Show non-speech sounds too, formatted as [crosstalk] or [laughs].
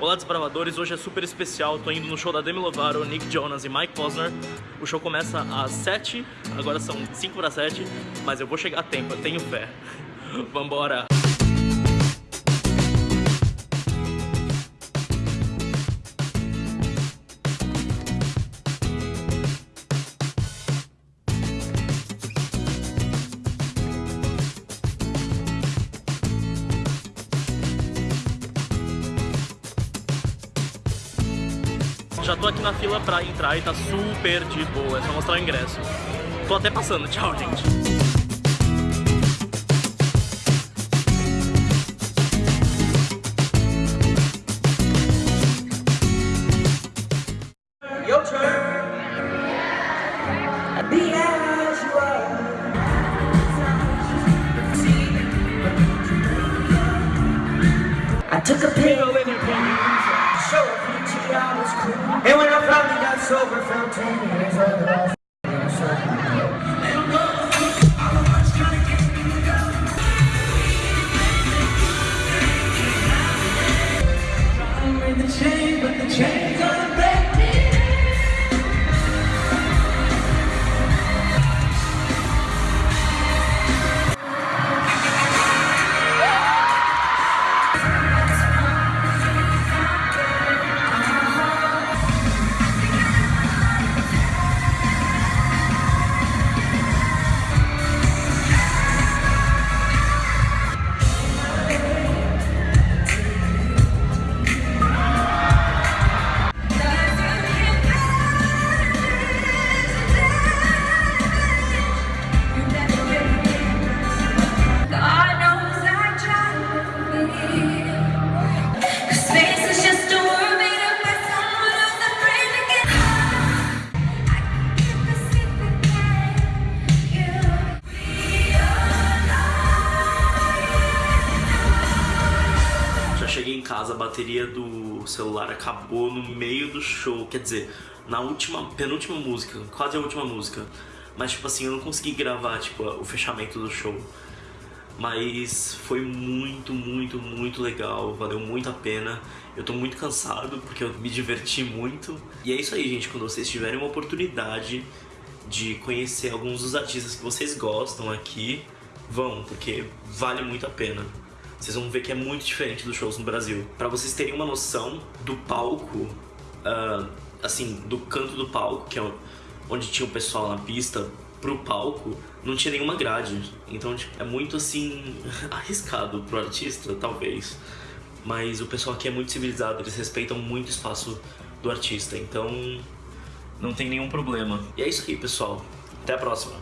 Olá desbravadores, hoje é super especial, tô indo no show da Demi Lovato, Nick Jonas e Mike Posner. O show começa às 7, agora são 5 para 7, mas eu vou chegar a tempo, eu tenho fé. [laughs] Vambora! Já tô aqui na fila pra entrar e tá super de boa, é só mostrar o ingresso. Tô até passando, [laughs] tchau, gente. Took a pill in your And when I finally got sober, felt 10 years older. Casa, a bateria do celular acabou no meio do show, quer dizer, na última, penúltima música, quase a última música. Mas tipo assim, eu não consegui gravar tipo o fechamento do show. Mas foi muito, muito, muito legal, valeu muito a pena. Eu tô muito cansado porque eu me diverti muito. E é isso aí, gente, quando vocês tiverem uma oportunidade de conhecer alguns dos artistas que vocês gostam aqui, vão, porque vale muito a pena. Vocês vão ver que é muito diferente dos shows no Brasil. Pra vocês terem uma noção do palco, ah, assim, do canto do palco, que é onde tinha o pessoal na pista, pro palco, não tinha nenhuma grade. Então, tipo, é muito, assim, [laughs] arriscado pro artista, talvez. Mas o pessoal aqui é muito civilizado, eles respeitam muito o espaço do artista. Então, não tem nenhum problema. E é isso aí, pessoal. Até a próxima.